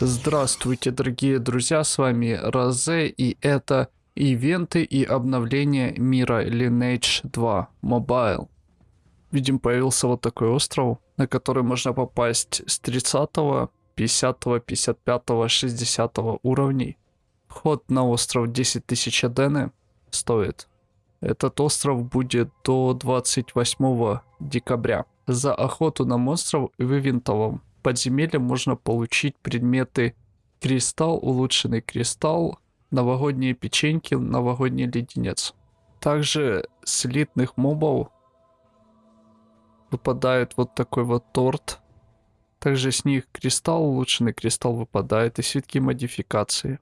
Здравствуйте, дорогие друзья, с вами Розе, и это ивенты и обновления мира Lineage 2 Mobile. Видим, появился вот такой остров, на который можно попасть с 30, 50, 55, 60 уровней. Вход на остров 10 тысяч адены стоит. Этот остров будет до 28 декабря. За охоту на монстров в ивентовом подземелье можно получить предметы кристалл, улучшенный кристалл, новогодние печеньки, новогодний леденец. Также с элитных мобов выпадает вот такой вот торт. Также с них кристалл, улучшенный кристалл выпадает и свитки модификации.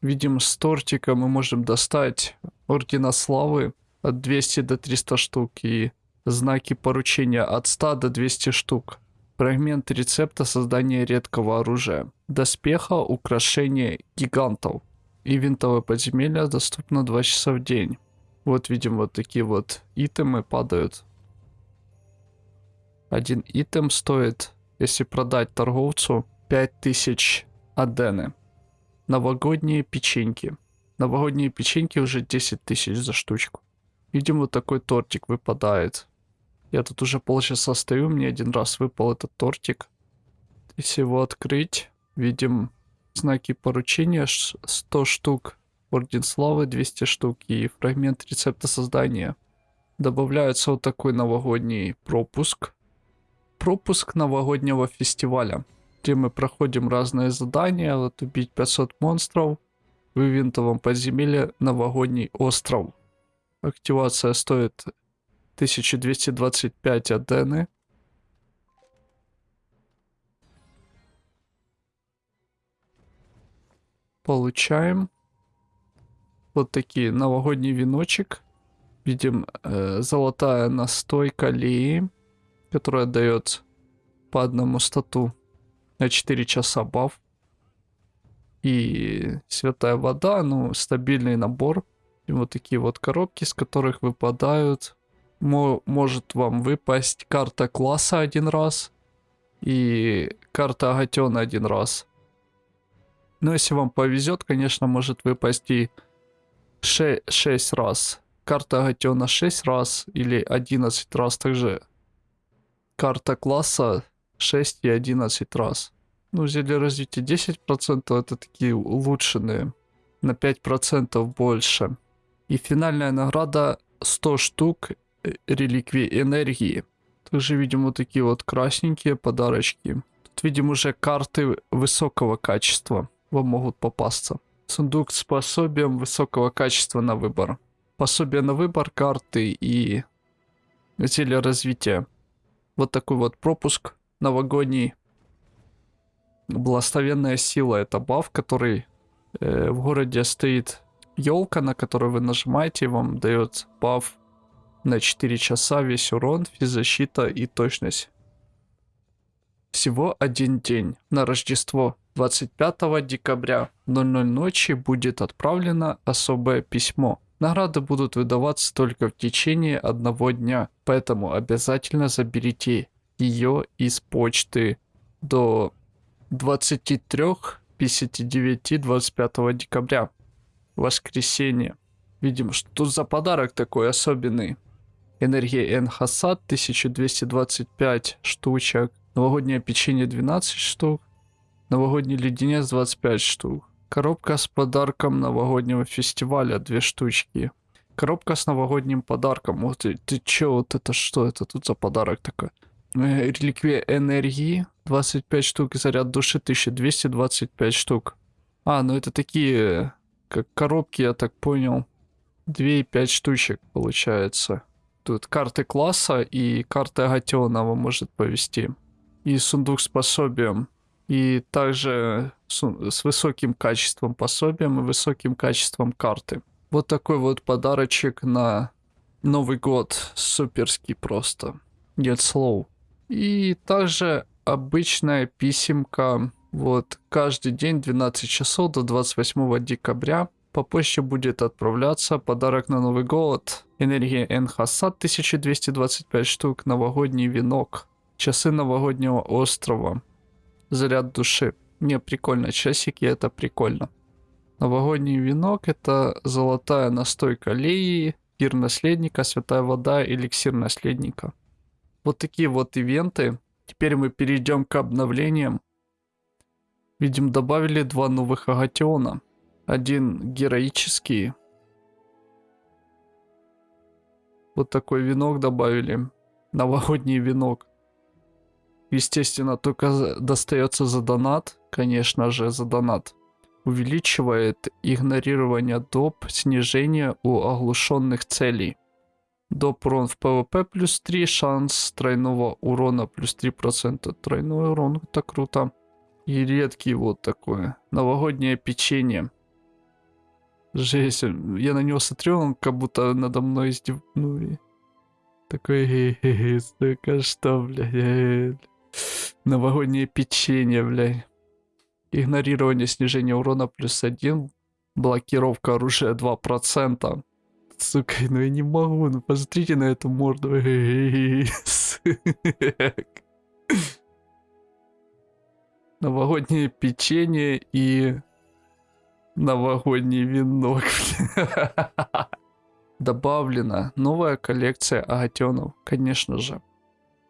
Видим, с тортика мы можем достать ордена славы от 200 до 300 штук и знаки поручения от 100 до 200 штук. Фрагмент рецепта создания редкого оружия. Доспеха, украшения гигантов. И винтовое подземелье доступно 2 часа в день. Вот видим вот такие вот итемы падают. Один итем стоит, если продать торговцу, 5000 адены. Новогодние печеньки. Новогодние печеньки уже 10 тысяч за штучку. Видим, вот такой тортик выпадает. Я тут уже полчаса стою, мне один раз выпал этот тортик. Если его открыть, видим знаки поручения 100 штук, орден славы 200 штук и фрагмент рецепта создания. Добавляется вот такой новогодний пропуск. Пропуск новогоднего фестиваля, где мы проходим разные задания, вот убить 500 монстров в ивентовом подземелье новогодний остров. Активация стоит 1225 адены. Получаем вот такие новогодний веночек. Видим э, золотая настойка Лии, которая дает по одному стату на 4 часа баф. И святая вода, ну, стабильный набор. И вот такие вот коробки, с которых выпадают может вам выпасть карта класса один раз и карта Агатена один раз. Но если вам повезет, конечно, может выпасть и 6, 6 раз. Карта Агатена 6 раз или 11 раз также. Карта класса 6 и 11 раз. Ну, зелье развития 10% это такие улучшенные. На 5% больше. И финальная награда 100 штук реликвии энергии. Также видим вот такие вот красненькие подарочки. Тут видим уже карты высокого качества. Вам могут попасться. Сундук с пособием высокого качества на выбор. Пособие на выбор, карты и зелье развития. Вот такой вот пропуск новогодний. Благословенная сила это баф, который э, в городе стоит елка, на которую вы нажимаете, и вам дает баф на 4 часа весь урон, физзащита и точность. Всего один день. На Рождество 25 декабря в 00 ночи будет отправлено особое письмо. Награды будут выдаваться только в течение одного дня, поэтому обязательно заберите ее из почты до 23.59 25 декабря. Воскресенье. Видим, что за подарок такой особенный. Энергия Энхасад 1225 штучек. Новогоднее печенье 12 штук. Новогодний леденец 25 штук. Коробка с подарком новогоднего фестиваля 2 штучки. Коробка с новогодним подарком. Вот ты, ты чё, вот это что это тут за подарок такой? Э, реликвия энергии 25 штук. Заряд души 1225 штук. А, ну это такие, как коробки, я так понял. 2,5 штучек получается. Тут карты класса и карты Агатиона вам может повести. И сундук с пособием. И также с высоким качеством пособием и высоким качеством карты. Вот такой вот подарочек на Новый год. Суперский просто. Нет слов. И также обычная писемка. Вот каждый день 12 часов до 28 декабря по почте будет отправляться подарок на Новый год. Энергия Энхасад 1225 штук. Новогодний венок. Часы новогоднего острова. Заряд души. Не, прикольно. Часики это прикольно. Новогодний венок это золотая настойка леи, пир наследника, святая вода, эликсир наследника. Вот такие вот ивенты. Теперь мы перейдем к обновлениям. Видим, добавили два новых агатиона. Один героический. Вот такой венок добавили. Новогодний венок. Естественно, только достается за донат. Конечно же, за донат. Увеличивает игнорирование доп. снижение у оглушенных целей. Доп урон в ПВП плюс 3, шанс тройного урона плюс 3%. Тройной урон, это круто. И редкий вот такое. Новогоднее печенье. Жесть, я на него смотрю, он как будто надо мной издев... Ну и... Такой, хе-хе-хе, сука, что, блядь, Новогоднее печенье, блядь. Игнорирование снижения урона плюс один. Блокировка оружия 2%. Сука, ну я не могу, ну посмотрите на эту морду. Новогоднее печенье и новогодний венок. Добавлена новая коллекция агатенов, конечно же.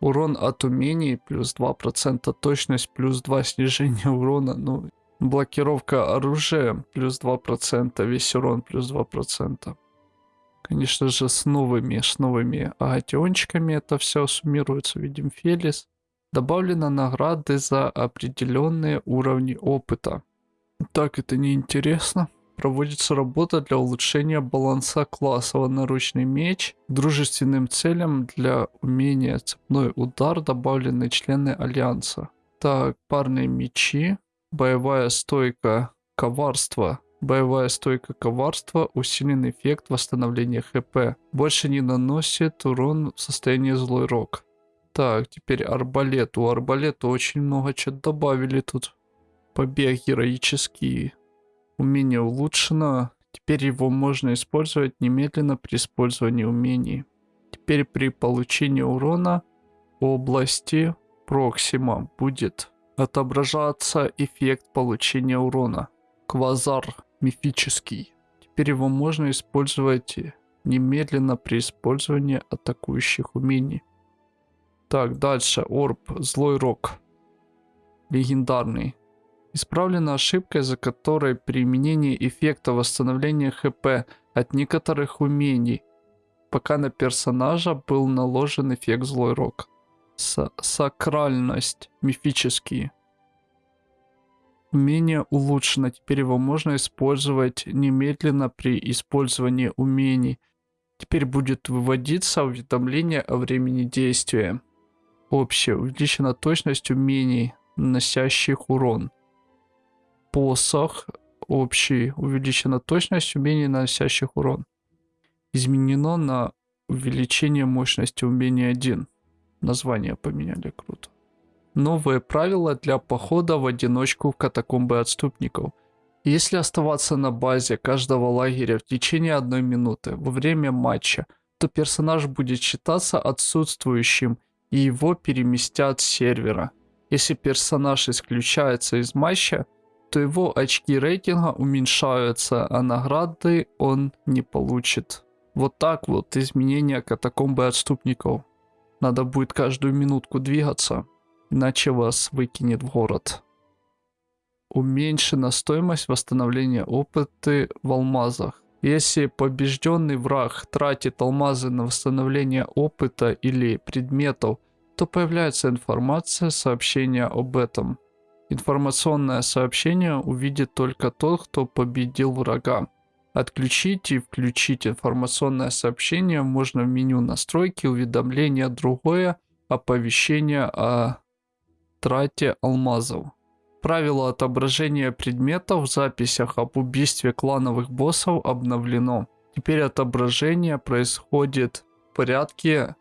Урон от умений плюс 2%, точность плюс 2 снижение урона, ну, блокировка оружия плюс 2%, весь урон плюс 2%. Конечно же, с новыми, с новыми агатиончиками это все суммируется. Видим Фелис. Добавлено награды за определенные уровни опыта. Так, это неинтересно. Проводится работа для улучшения баланса классов. Наручный меч. Дружественным целям для умения цепной удар добавлены члены Альянса. Так, парные мечи. Боевая стойка коварства. Боевая стойка коварства, усиленный эффект восстановления хп. Больше не наносит урон в состоянии злой рок. Так, теперь арбалет. У арбалета очень много чего добавили тут. Побег героический. Умение улучшено. Теперь его можно использовать немедленно при использовании умений. Теперь при получении урона области Проксима будет отображаться эффект получения урона. Квазар мифический. Теперь его можно использовать немедленно при использовании атакующих умений. Так, дальше. Орб. Злой рок. Легендарный. Исправлена ошибка, из-за которой применение эффекта восстановления ХП от некоторых умений, пока на персонажа был наложен эффект Злой Рок. С Сакральность. Мифический. Умение улучшено. Теперь его можно использовать немедленно при использовании умений. Теперь будет выводиться уведомление о времени действия. Общее. Увеличена точность умений, наносящих урон. Посох. Общий. Увеличена точность умений, наносящих урон. Изменено на увеличение мощности умения 1. Название поменяли, круто. Новые правила для похода в одиночку в катакомбы отступников. Если оставаться на базе каждого лагеря в течение одной минуты во время матча, то персонаж будет считаться отсутствующим и его переместят с сервера. Если персонаж исключается из матча, то его очки рейтинга уменьшаются, а награды он не получит. Вот так вот изменения катакомбы отступников. Надо будет каждую минутку двигаться, иначе вас выкинет в город. Уменьшена стоимость восстановления опыта в алмазах. Если побежденный враг тратит алмазы на восстановление опыта или предметов, то появляется информация, сообщение об этом. Информационное сообщение увидит только тот, кто победил врага. Отключить и включить информационное сообщение можно в меню настройки, уведомления, другое, оповещение о трате алмазов. Правило отображения предметов в записях об убийстве клановых боссов обновлено. Теперь отображение происходит в порядке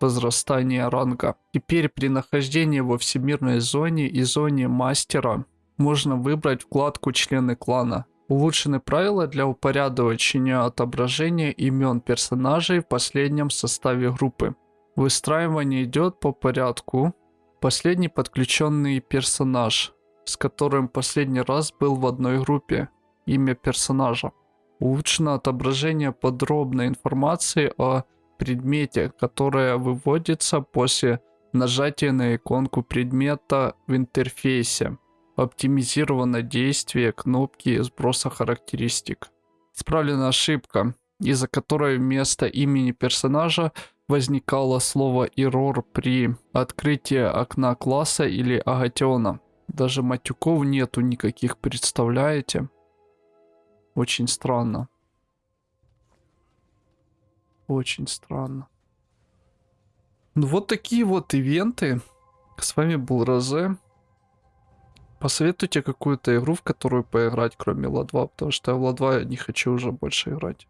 возрастания ранга. Теперь при нахождении во всемирной зоне и зоне мастера можно выбрать вкладку члены клана. Улучшены правила для упорядочения отображения имен персонажей в последнем составе группы. Выстраивание идет по порядку. Последний подключенный персонаж с которым последний раз был в одной группе, имя персонажа. Улучшено отображение подробной информации о предмете, которая выводится после нажатия на иконку предмета в интерфейсе. Оптимизировано действие кнопки сброса характеристик. Исправлена ошибка, из-за которой вместо имени персонажа возникало слово error при открытии окна класса или агатиона. Даже матюков нету никаких, представляете? Очень странно. Очень странно. Ну вот такие вот ивенты. С вами был Розе. Посоветуйте какую-то игру, в которую поиграть, кроме Ла 2, потому что я в Ла 2 не хочу уже больше играть.